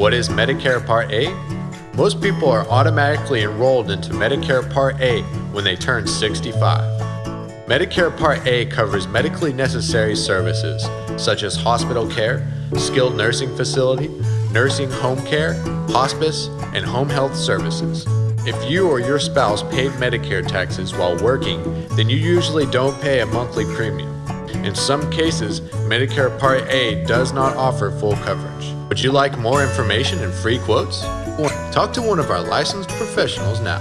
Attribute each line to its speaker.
Speaker 1: What is Medicare Part A? Most people are automatically enrolled into Medicare Part A when they turn 65. Medicare Part A covers medically necessary services such as hospital care, skilled nursing facility, nursing home care, hospice, and home health services. If you or your spouse paid Medicare taxes while working, then you usually don't pay a monthly premium. In some cases, Medicare Part A does not offer full coverage. Would you like more information and free quotes? Talk to one of our licensed professionals now.